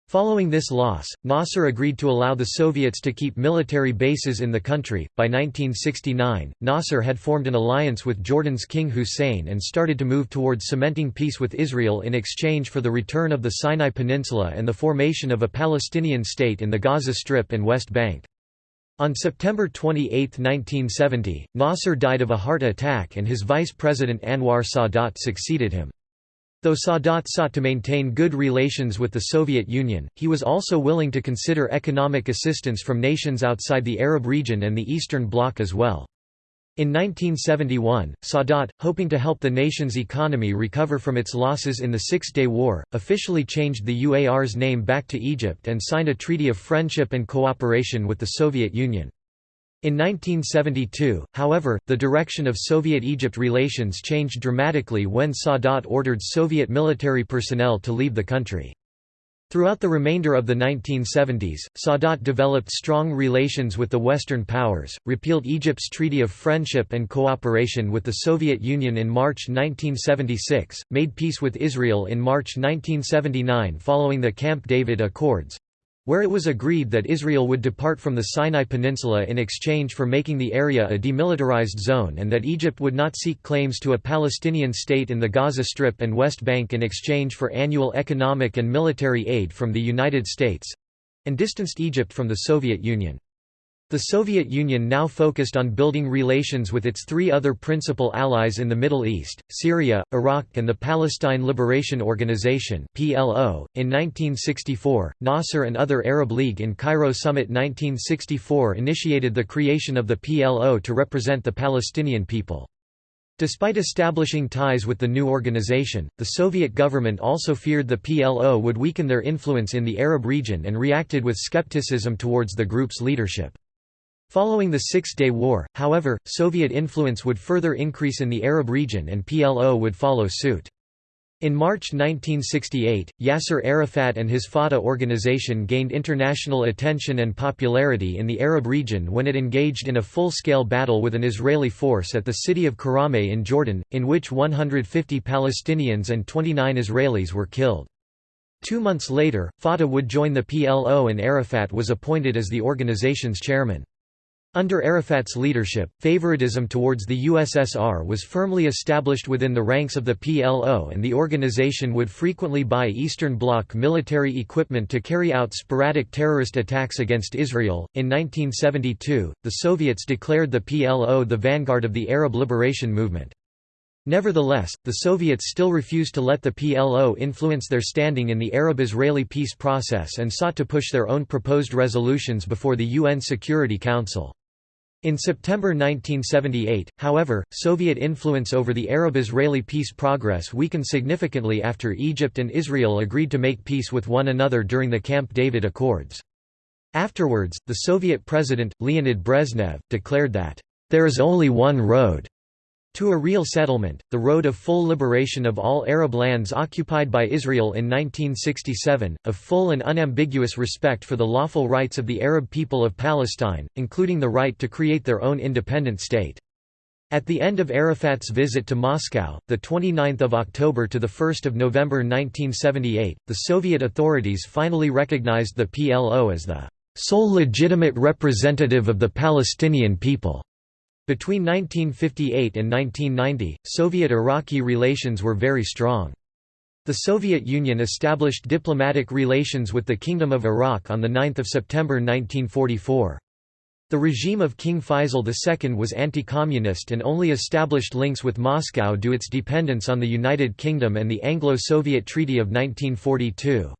Following this loss, Nasser agreed to allow the Soviets to keep military bases in the country. By 1969, Nasser had formed an alliance with Jordan's King Hussein and started to move towards cementing peace with Israel in exchange for the return of the Sinai Peninsula and the formation of a Palestinian state in the Gaza Strip and West Bank. On September 28, 1970, Nasser died of a heart attack and his vice president Anwar Sadat succeeded him. Though Sadat sought to maintain good relations with the Soviet Union, he was also willing to consider economic assistance from nations outside the Arab region and the Eastern Bloc as well. In 1971, Sadat, hoping to help the nation's economy recover from its losses in the Six-Day War, officially changed the UAR's name back to Egypt and signed a treaty of friendship and cooperation with the Soviet Union. In 1972, however, the direction of Soviet-Egypt relations changed dramatically when Sadat ordered Soviet military personnel to leave the country. Throughout the remainder of the 1970s, Sadat developed strong relations with the Western powers, repealed Egypt's Treaty of Friendship and Cooperation with the Soviet Union in March 1976, made peace with Israel in March 1979 following the Camp David Accords, where it was agreed that Israel would depart from the Sinai Peninsula in exchange for making the area a demilitarized zone and that Egypt would not seek claims to a Palestinian state in the Gaza Strip and West Bank in exchange for annual economic and military aid from the United States—and distanced Egypt from the Soviet Union. The Soviet Union now focused on building relations with its three other principal allies in the Middle East, Syria, Iraq and the Palestine Liberation Organization. In 1964, Nasser and other Arab League in Cairo Summit 1964 initiated the creation of the PLO to represent the Palestinian people. Despite establishing ties with the new organization, the Soviet government also feared the PLO would weaken their influence in the Arab region and reacted with skepticism towards the group's leadership. Following the Six-Day War, however, Soviet influence would further increase in the Arab region and PLO would follow suit. In March 1968, Yasser Arafat and his Fatah organization gained international attention and popularity in the Arab region when it engaged in a full-scale battle with an Israeli force at the city of Karameh in Jordan, in which 150 Palestinians and 29 Israelis were killed. Two months later, Fatah would join the PLO and Arafat was appointed as the organization's chairman. Under Arafat's leadership, favoritism towards the USSR was firmly established within the ranks of the PLO and the organization would frequently buy Eastern Bloc military equipment to carry out sporadic terrorist attacks against Israel. In 1972, the Soviets declared the PLO the vanguard of the Arab liberation movement. Nevertheless, the Soviets still refused to let the PLO influence their standing in the Arab-Israeli peace process and sought to push their own proposed resolutions before the UN Security Council. In September 1978, however, Soviet influence over the Arab-Israeli peace progress weakened significantly after Egypt and Israel agreed to make peace with one another during the Camp David Accords. Afterwards, the Soviet president, Leonid Brezhnev, declared that, "...there is only one road." To a real settlement, the road of full liberation of all Arab lands occupied by Israel in 1967, of full and unambiguous respect for the lawful rights of the Arab people of Palestine, including the right to create their own independent state. At the end of Arafat's visit to Moscow, the 29th of October to the 1st of November 1978, the Soviet authorities finally recognized the PLO as the sole legitimate representative of the Palestinian people. Between 1958 and 1990, Soviet-Iraqi relations were very strong. The Soviet Union established diplomatic relations with the Kingdom of Iraq on 9 September 1944. The regime of King Faisal II was anti-communist and only established links with Moscow due its dependence on the United Kingdom and the Anglo-Soviet Treaty of 1942.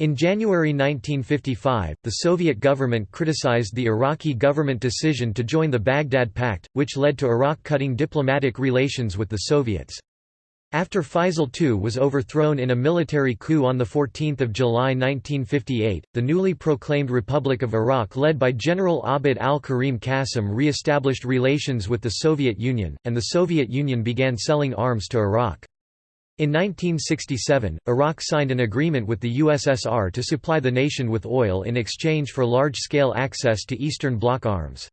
In January 1955, the Soviet government criticized the Iraqi government decision to join the Baghdad Pact, which led to Iraq cutting diplomatic relations with the Soviets. After Faisal II was overthrown in a military coup on 14 July 1958, the newly proclaimed Republic of Iraq led by General Abd al-Karim Qasim re-established relations with the Soviet Union, and the Soviet Union began selling arms to Iraq. In 1967, Iraq signed an agreement with the USSR to supply the nation with oil in exchange for large-scale access to Eastern Bloc arms.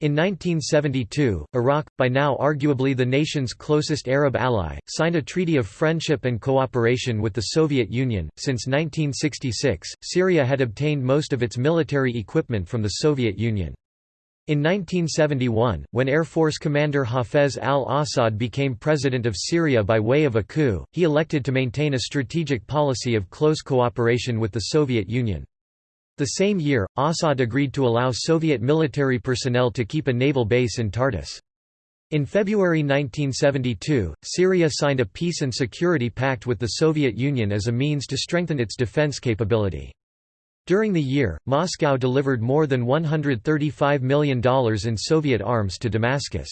In 1972, Iraq, by now arguably the nation's closest Arab ally, signed a treaty of friendship and cooperation with the Soviet Union. Since 1966, Syria had obtained most of its military equipment from the Soviet Union. In 1971, when Air Force Commander Hafez al-Assad became president of Syria by way of a coup, he elected to maintain a strategic policy of close cooperation with the Soviet Union. The same year, Assad agreed to allow Soviet military personnel to keep a naval base in Tartus. In February 1972, Syria signed a peace and security pact with the Soviet Union as a means to strengthen its defense capability. During the year, Moscow delivered more than $135 million in Soviet arms to Damascus.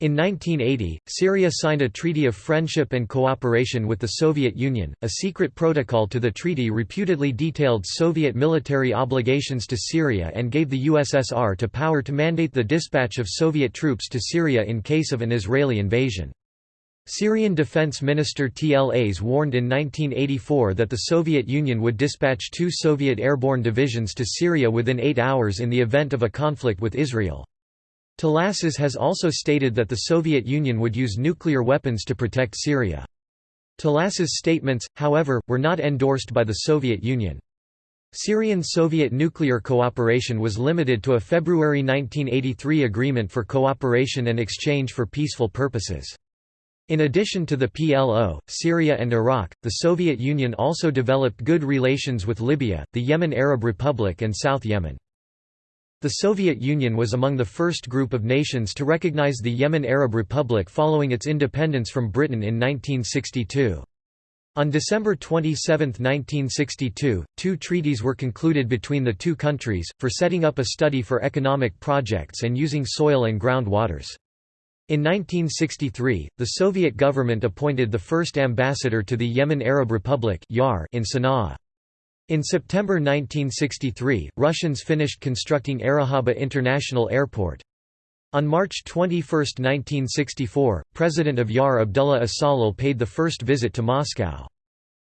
In 1980, Syria signed a treaty of friendship and cooperation with the Soviet Union. A secret protocol to the treaty reputedly detailed Soviet military obligations to Syria and gave the USSR to power to mandate the dispatch of Soviet troops to Syria in case of an Israeli invasion. Syrian Defense Minister Tlass warned in 1984 that the Soviet Union would dispatch two Soviet airborne divisions to Syria within eight hours in the event of a conflict with Israel. Tlass's has also stated that the Soviet Union would use nuclear weapons to protect Syria. Tlass's statements, however, were not endorsed by the Soviet Union. Syrian-Soviet nuclear cooperation was limited to a February 1983 agreement for cooperation and exchange for peaceful purposes. In addition to the PLO, Syria and Iraq, the Soviet Union also developed good relations with Libya, the Yemen Arab Republic and South Yemen. The Soviet Union was among the first group of nations to recognize the Yemen Arab Republic following its independence from Britain in 1962. On December 27, 1962, two treaties were concluded between the two countries, for setting up a study for economic projects and using soil and ground waters. In 1963, the Soviet government appointed the first ambassador to the Yemen Arab Republic in Sana'a. In September 1963, Russians finished constructing Arahaba International Airport. On March 21, 1964, President of YAR Abdullah al-Sallal paid the first visit to Moscow.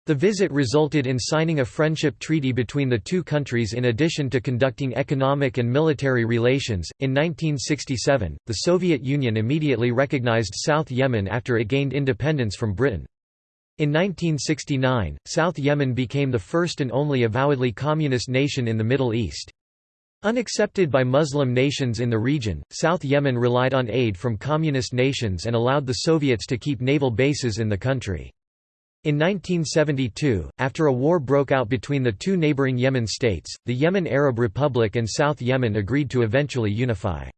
The visit resulted in signing a friendship treaty between the two countries in addition to conducting economic and military relations. In 1967, the Soviet Union immediately recognized South Yemen after it gained independence from Britain. In 1969, South Yemen became the first and only avowedly communist nation in the Middle East. Unaccepted by Muslim nations in the region, South Yemen relied on aid from communist nations and allowed the Soviets to keep naval bases in the country. In 1972, after a war broke out between the two neighboring Yemen states, the Yemen Arab Republic and South Yemen agreed to eventually unify.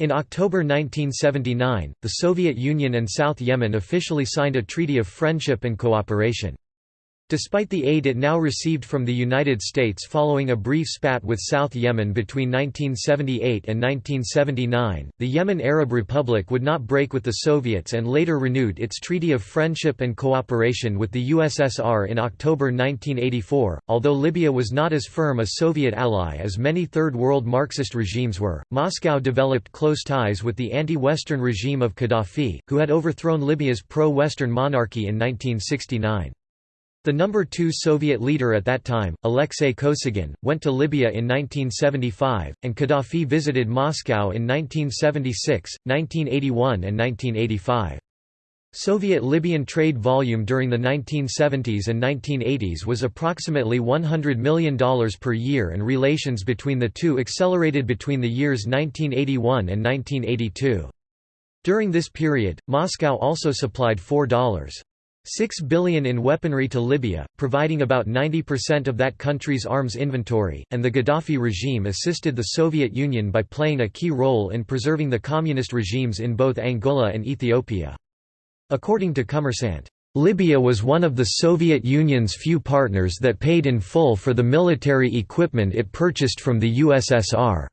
In October 1979, the Soviet Union and South Yemen officially signed a treaty of friendship and cooperation. Despite the aid it now received from the United States following a brief spat with South Yemen between 1978 and 1979, the Yemen Arab Republic would not break with the Soviets and later renewed its Treaty of Friendship and Cooperation with the USSR in October 1984. Although Libya was not as firm a Soviet ally as many Third World Marxist regimes were, Moscow developed close ties with the anti-Western regime of Gaddafi, who had overthrown Libya's pro-Western monarchy in 1969. The number two Soviet leader at that time, Alexei Kosygin, went to Libya in 1975, and Gaddafi visited Moscow in 1976, 1981 and 1985. Soviet-Libyan trade volume during the 1970s and 1980s was approximately $100 million per year and relations between the two accelerated between the years 1981 and 1982. During this period, Moscow also supplied $4. 6 billion in weaponry to Libya, providing about 90% of that country's arms inventory, and the Gaddafi regime assisted the Soviet Union by playing a key role in preserving the communist regimes in both Angola and Ethiopia. According to Kommersant, Libya was one of the Soviet Union's few partners that paid in full for the military equipment it purchased from the USSR.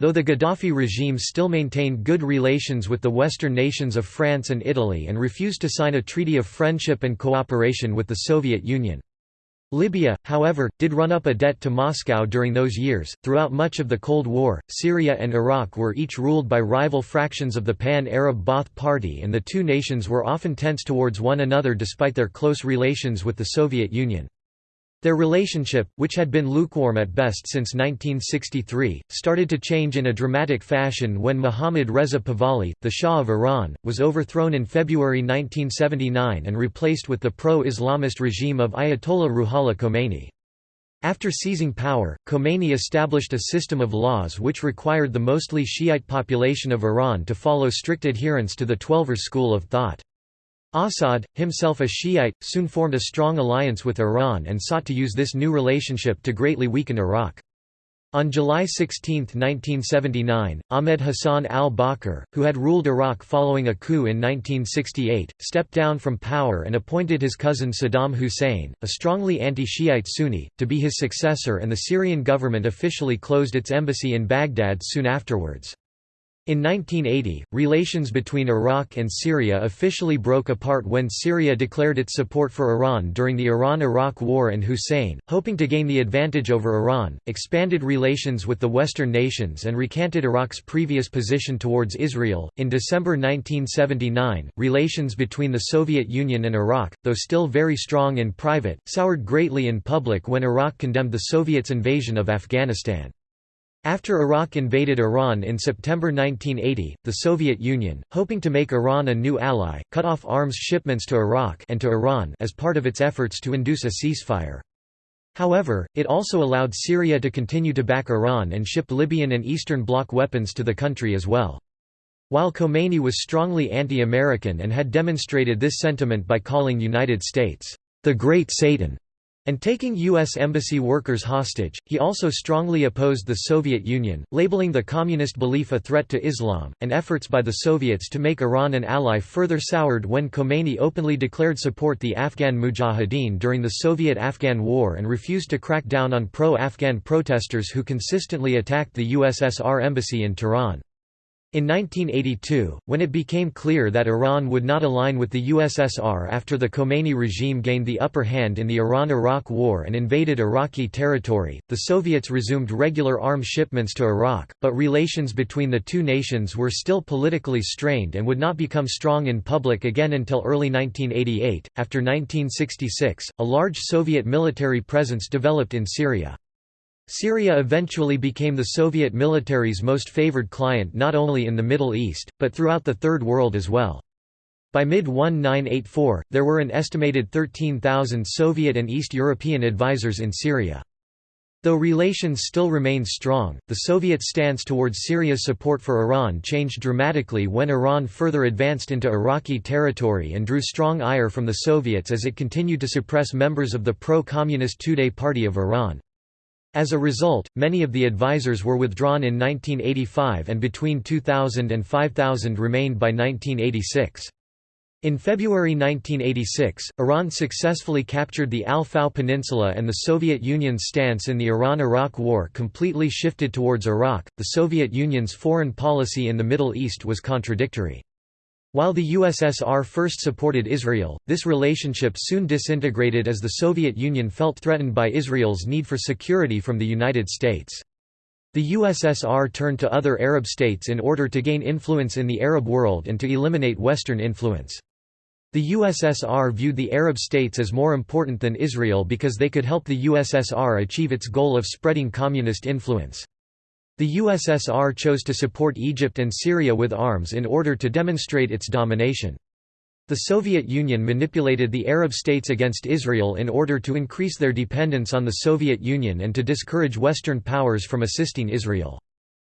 Though the Gaddafi regime still maintained good relations with the Western nations of France and Italy and refused to sign a treaty of friendship and cooperation with the Soviet Union. Libya, however, did run up a debt to Moscow during those years. Throughout much of the Cold War, Syria and Iraq were each ruled by rival fractions of the Pan Arab Ba'ath Party, and the two nations were often tense towards one another despite their close relations with the Soviet Union. Their relationship, which had been lukewarm at best since 1963, started to change in a dramatic fashion when Mohammad Reza Pahlavi, the Shah of Iran, was overthrown in February 1979 and replaced with the pro-Islamist regime of Ayatollah Ruhollah Khomeini. After seizing power, Khomeini established a system of laws which required the mostly Shiite population of Iran to follow strict adherence to the Twelver school of thought. Assad, himself a Shiite, soon formed a strong alliance with Iran and sought to use this new relationship to greatly weaken Iraq. On July 16, 1979, Ahmed Hassan al-Bakr, who had ruled Iraq following a coup in 1968, stepped down from power and appointed his cousin Saddam Hussein, a strongly anti-Shiite Sunni, to be his successor and the Syrian government officially closed its embassy in Baghdad soon afterwards. In 1980, relations between Iraq and Syria officially broke apart when Syria declared its support for Iran during the Iran–Iraq War and Hussein, hoping to gain the advantage over Iran, expanded relations with the Western nations and recanted Iraq's previous position towards Israel. In December 1979, relations between the Soviet Union and Iraq, though still very strong in private, soured greatly in public when Iraq condemned the Soviets' invasion of Afghanistan. After Iraq invaded Iran in September 1980, the Soviet Union, hoping to make Iran a new ally, cut off arms shipments to Iraq and to Iran as part of its efforts to induce a ceasefire. However, it also allowed Syria to continue to back Iran and ship Libyan and Eastern Bloc weapons to the country as well. While Khomeini was strongly anti-American and had demonstrated this sentiment by calling United States, "...the Great Satan", and taking U.S. embassy workers hostage, he also strongly opposed the Soviet Union, labeling the communist belief a threat to Islam, and efforts by the Soviets to make Iran an ally further soured when Khomeini openly declared support the Afghan Mujahideen during the Soviet-Afghan War and refused to crack down on pro-Afghan protesters who consistently attacked the USSR embassy in Tehran. In 1982, when it became clear that Iran would not align with the USSR after the Khomeini regime gained the upper hand in the Iran–Iraq War and invaded Iraqi territory, the Soviets resumed regular arms shipments to Iraq, but relations between the two nations were still politically strained and would not become strong in public again until early 1988. After 1966, a large Soviet military presence developed in Syria. Syria eventually became the Soviet military's most favored client not only in the Middle East, but throughout the Third World as well. By mid-1984, there were an estimated 13,000 Soviet and East European advisors in Syria. Though relations still remained strong, the Soviet stance towards Syria's support for Iran changed dramatically when Iran further advanced into Iraqi territory and drew strong ire from the Soviets as it continued to suppress members of the pro-communist Tudeh Party of Iran. As a result, many of the advisors were withdrawn in 1985 and between 2000 and 5000 remained by 1986. In February 1986, Iran successfully captured the Al-Fao Peninsula and the Soviet Union's stance in the Iran–Iraq War completely shifted towards Iraq. The Soviet Union's foreign policy in the Middle East was contradictory. While the USSR first supported Israel, this relationship soon disintegrated as the Soviet Union felt threatened by Israel's need for security from the United States. The USSR turned to other Arab states in order to gain influence in the Arab world and to eliminate Western influence. The USSR viewed the Arab states as more important than Israel because they could help the USSR achieve its goal of spreading communist influence. The USSR chose to support Egypt and Syria with arms in order to demonstrate its domination. The Soviet Union manipulated the Arab states against Israel in order to increase their dependence on the Soviet Union and to discourage Western powers from assisting Israel.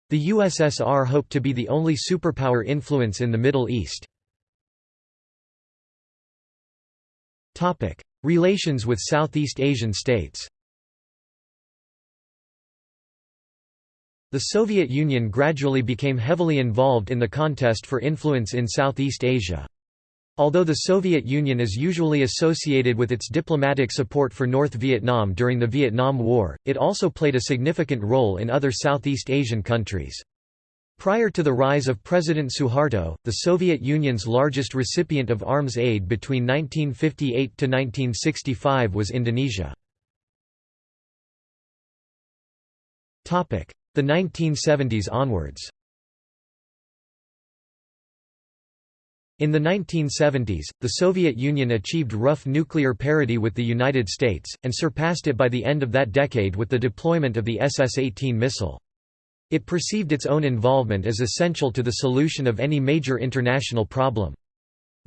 The USSR hoped to be the only superpower influence in the Middle East. Relations with Southeast Asian states The Soviet Union gradually became heavily involved in the contest for influence in Southeast Asia. Although the Soviet Union is usually associated with its diplomatic support for North Vietnam during the Vietnam War, it also played a significant role in other Southeast Asian countries. Prior to the rise of President Suharto, the Soviet Union's largest recipient of arms aid between 1958 to 1965 was Indonesia. The 1970s onwards In the 1970s, the Soviet Union achieved rough nuclear parity with the United States, and surpassed it by the end of that decade with the deployment of the SS-18 missile. It perceived its own involvement as essential to the solution of any major international problem.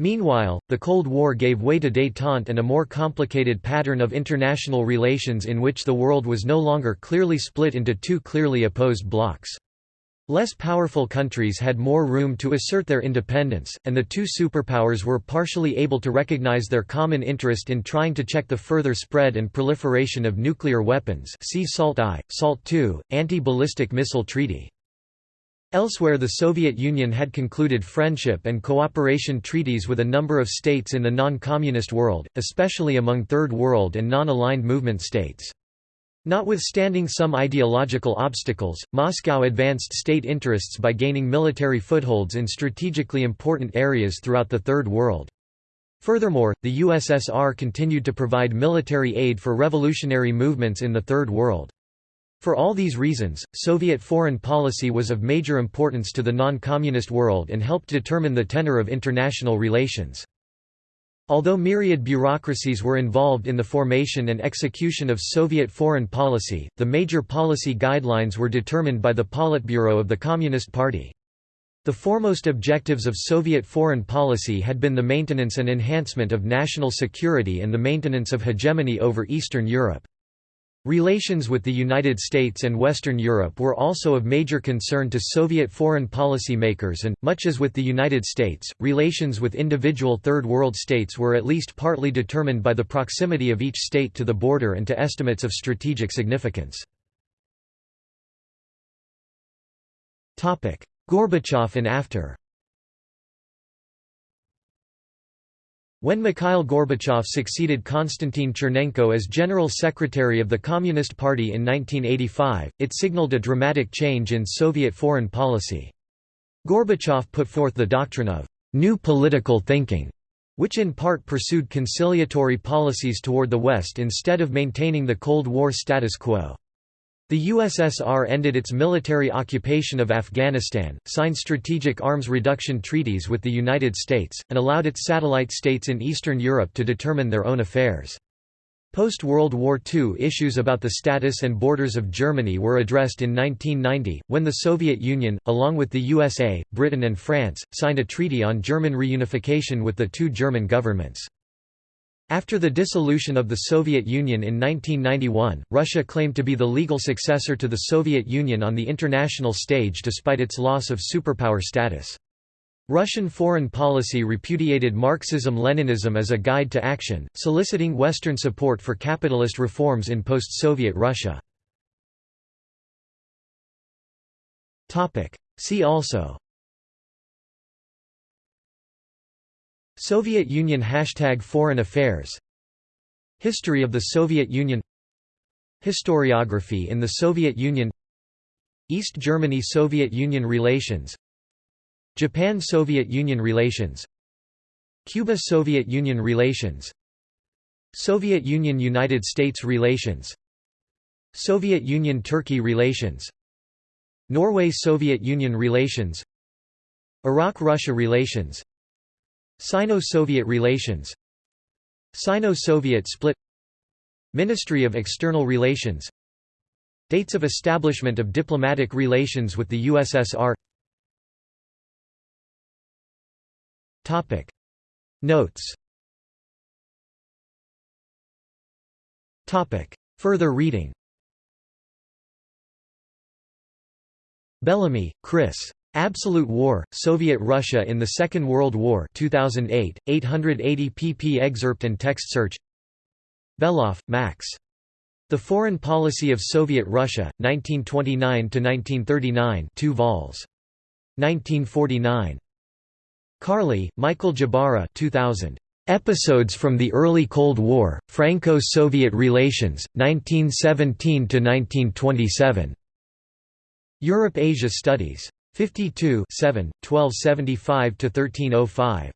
Meanwhile, the Cold War gave way to détente and a more complicated pattern of international relations in which the world was no longer clearly split into two clearly opposed blocs. Less powerful countries had more room to assert their independence, and the two superpowers were partially able to recognize their common interest in trying to check the further spread and proliferation of nuclear weapons see SALT I, SALT II, Anti-Ballistic Missile Treaty. Elsewhere the Soviet Union had concluded friendship and cooperation treaties with a number of states in the non-communist world, especially among Third World and non-aligned movement states. Notwithstanding some ideological obstacles, Moscow advanced state interests by gaining military footholds in strategically important areas throughout the Third World. Furthermore, the USSR continued to provide military aid for revolutionary movements in the Third World. For all these reasons, Soviet foreign policy was of major importance to the non-communist world and helped determine the tenor of international relations. Although myriad bureaucracies were involved in the formation and execution of Soviet foreign policy, the major policy guidelines were determined by the Politburo of the Communist Party. The foremost objectives of Soviet foreign policy had been the maintenance and enhancement of national security and the maintenance of hegemony over Eastern Europe. Relations with the United States and Western Europe were also of major concern to Soviet foreign policy makers and, much as with the United States, relations with individual Third World states were at least partly determined by the proximity of each state to the border and to estimates of strategic significance. Gorbachev and after When Mikhail Gorbachev succeeded Konstantin Chernenko as General Secretary of the Communist Party in 1985, it signaled a dramatic change in Soviet foreign policy. Gorbachev put forth the doctrine of «new political thinking», which in part pursued conciliatory policies toward the West instead of maintaining the Cold War status quo. The USSR ended its military occupation of Afghanistan, signed strategic arms reduction treaties with the United States, and allowed its satellite states in Eastern Europe to determine their own affairs. Post-World War II issues about the status and borders of Germany were addressed in 1990, when the Soviet Union, along with the USA, Britain and France, signed a treaty on German reunification with the two German governments. After the dissolution of the Soviet Union in 1991, Russia claimed to be the legal successor to the Soviet Union on the international stage despite its loss of superpower status. Russian foreign policy repudiated Marxism-Leninism as a guide to action, soliciting Western support for capitalist reforms in post-Soviet Russia. See also Soviet Union Hashtag Foreign Affairs. History of the Soviet Union. Historiography in the Soviet Union. East Germany–Soviet Union relations. Japan–Soviet Union relations. Cuba–Soviet Union relations. Soviet Union–United States relations. Soviet Union–Turkey relations. Norway–Soviet Union relations. Iraq–Russia relations Sino-Soviet relations. Sino-Soviet split. Ministry of External Relations. Dates of establishment of diplomatic relations with the USSR Notes. Further reading. Bellamy, Chris. Absolute War, Soviet Russia in the Second World War 2008, 880 pp excerpt and text search Beloff, Max. The Foreign Policy of Soviet Russia, 1929–1939 2 vols. 1949. Carley, Michael Jabara 2000. Episodes from the Early Cold War, Franco-Soviet Relations, 1917–1927. Europe-Asia Studies. 52 7, 1275–1305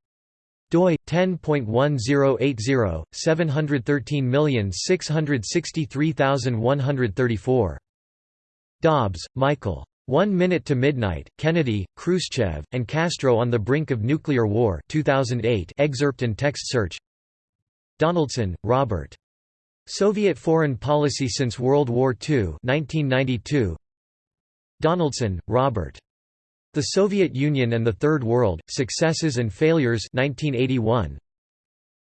doi 10.1080 713663134 Dobbs, Michael. One Minute to Midnight, Kennedy, Khrushchev, and Castro on the Brink of Nuclear War 2008 excerpt and text search Donaldson, Robert. Soviet Foreign Policy Since World War II 1992. Donaldson, Robert. The Soviet Union and the Third World, Successes and Failures 1981.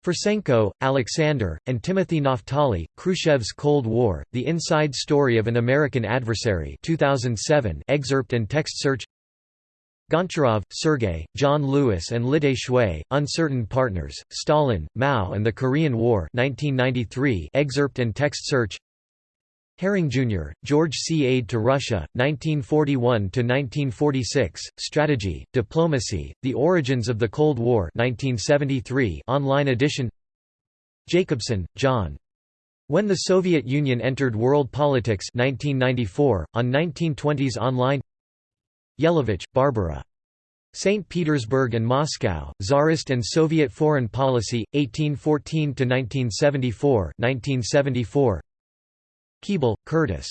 Fursenko, Alexander, and Timothy Naftali, Khrushchev's Cold War, The Inside Story of an American Adversary 2007 excerpt and text search Goncharov, Sergei, John Lewis and Litai Xue, Uncertain Partners, Stalin, Mao and the Korean War 1993 excerpt and text search Herring, Jr., George C. Aid to Russia, 1941–1946, Strategy, Diplomacy, The Origins of the Cold War 1973 online edition Jacobson, John. When the Soviet Union entered world politics 1994, on 1920s online Jelavich, Barbara. St. Petersburg and Moscow, Tsarist and Soviet Foreign Policy, 1814–1974 1974. Keeble, Curtis.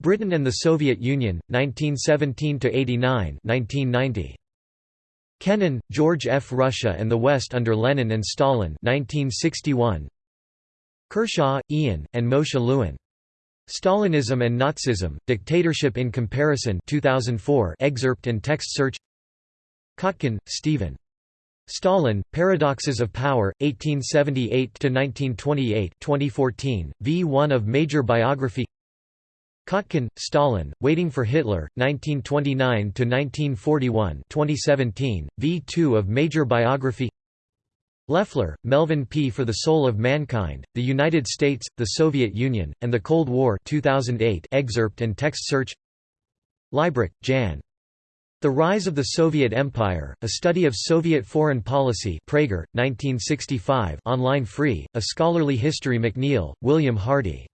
Britain and the Soviet Union, 1917–89 1990. Kennan, George F. Russia and the West under Lenin and Stalin 1961. Kershaw, Ian, and Moshe Lewin. Stalinism and Nazism, Dictatorship in Comparison 2004 excerpt and text search Kotkin, Stephen. Stalin, Paradoxes of Power, 1878–1928 2014, v1 of Major Biography Kotkin, Stalin, Waiting for Hitler, 1929–1941 2017, v2 of Major Biography Leffler, Melvin P. For the Soul of Mankind, The United States, the Soviet Union, and the Cold War 2008 excerpt and text search Librach, Jan. The Rise of the Soviet Empire, A Study of Soviet Foreign Policy Praeger, 1965 online free, A Scholarly History McNeill, William Hardy.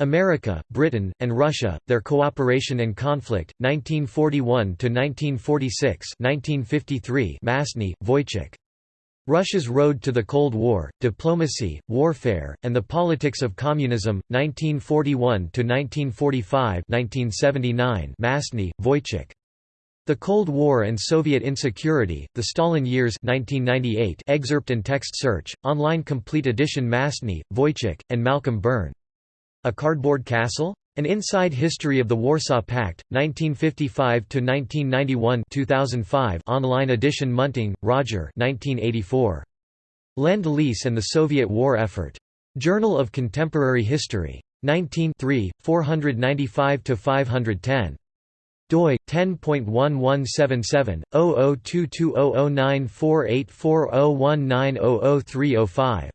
America, Britain, and Russia, Their Cooperation and Conflict, 1941–1946 1953 Mastny, Wojciech. Russia's Road to the Cold War, Diplomacy, Warfare, and the Politics of Communism, 1941–1945 1979 Mastny, Wojciech. The Cold War and Soviet Insecurity, The Stalin Years 1998 excerpt and text search, online complete edition Mastny, Wojciech, and Malcolm Byrne. A Cardboard Castle? An Inside History of the Warsaw Pact, 1955–1991 2005 online edition Munting, Roger 1984. Lend-Lease and the Soviet War Effort. Journal of Contemporary History. 19 495–510. Doi 10.1177 002200948401900305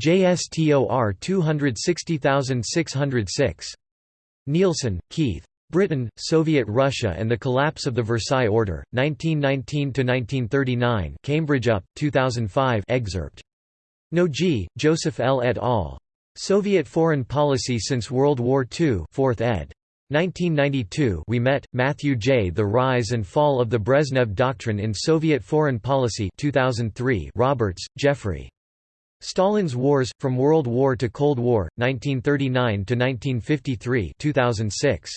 JSTOR 260606 Neilson, Keith. Britain, Soviet Russia and the Collapse of the Versailles Order, 1919–1939 Cambridge UP, 2005 excerpt. Nogee, Joseph L. et al. Soviet Foreign Policy Since World War II 4th ed. 1992 Ouimet, Matthew J. The Rise and Fall of the Brezhnev Doctrine in Soviet Foreign Policy 2003 Roberts, Geoffrey. Stalin's Wars, From World War to Cold War, 1939–1953 2006.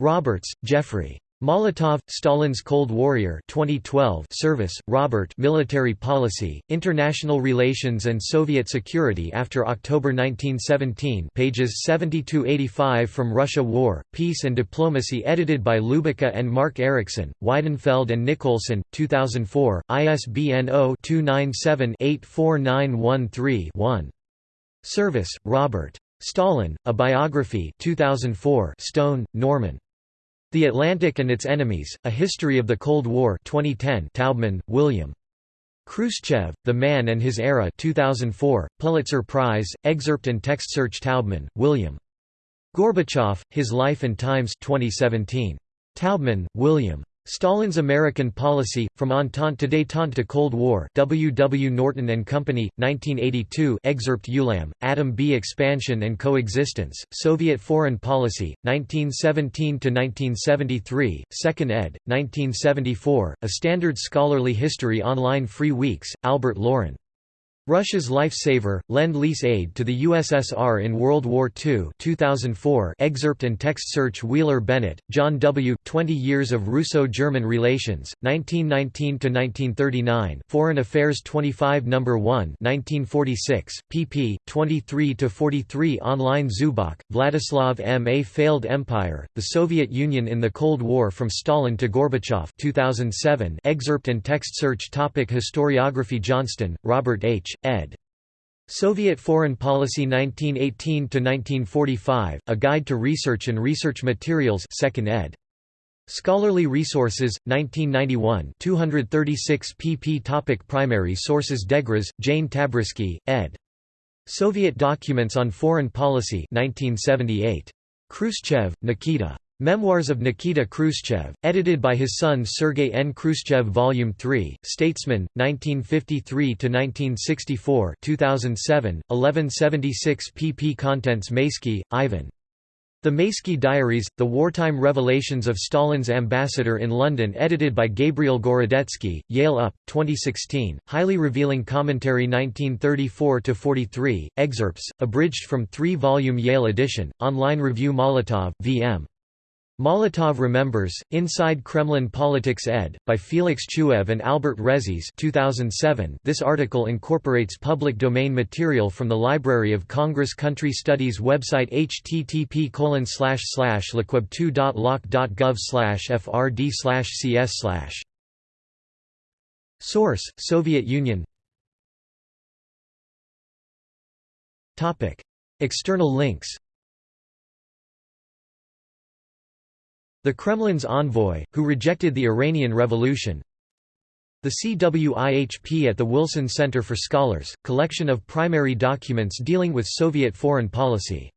Roberts, Geoffrey. Molotov, Stalin's Cold Warrior 2012 Service, Robert Military Policy, International Relations and Soviet Security after October 1917 pages 70–85 From Russia War, Peace and Diplomacy edited by Ljubica and Mark Erickson, Weidenfeld and Nicolson, 2004, ISBN 0-297-84913-1. Service, Robert. Stalin, A Biography 2004 Stone, Norman. The Atlantic and Its Enemies, A History of the Cold War 2010 Taubman, William. Khrushchev, The Man and His Era 2004, Pulitzer Prize, excerpt and text search Taubman, William. Gorbachev, His Life and Times 2017. Taubman, William. Stalin's American Policy, From Entente to Détente to Cold War W. W. Norton and Company, 1982 excerpt Ulam, Adam B Expansion and Coexistence, Soviet Foreign Policy, 1917–1973, 2nd ed., 1974, A Standard Scholarly History Online Free Weeks, Albert Loren. Russia's Lifesaver, Lend-Lease Aid to the USSR in World War II 2004 excerpt and text search Wheeler Bennett, John W., 20 Years of Russo-German Relations, 1919–1939 Foreign Affairs 25 No. 1 1946, pp. 23–43 Online Zubok, Vladislav M. A Failed Empire, The Soviet Union in the Cold War from Stalin to Gorbachev 2007 excerpt and text search topic Historiography Johnston, Robert H ed. Soviet Foreign Policy 1918–1945, A Guide to Research and Research Materials 2nd ed. Scholarly Resources, 1991 236 pp topic Primary sources Degras, Jane Tabrisky, ed. Soviet Documents on Foreign Policy 1978. Khrushchev, Nikita. Memoirs of Nikita Khrushchev, edited by his son Sergei N. Khrushchev Volume 3, Statesman, 1953–1964 2007, 1176 pp Contents Maisky, Ivan. The Maisky Diaries, The Wartime Revelations of Stalin's Ambassador in London edited by Gabriel Gorodetsky, Yale UP, 2016, highly revealing commentary 1934–43, excerpts, abridged from three-volume Yale edition, online review Molotov, V.M. Molotov Remembers, Inside Kremlin Politics ed., by Felix Chuev and Albert Resis 2007. This article incorporates public domain material from the Library of Congress Country Studies website http lcweb2.loc.gov frd cs Source, Soviet Union External links The Kremlin's envoy, who rejected the Iranian Revolution. The CWIHP at the Wilson Center for Scholars, collection of primary documents dealing with Soviet foreign policy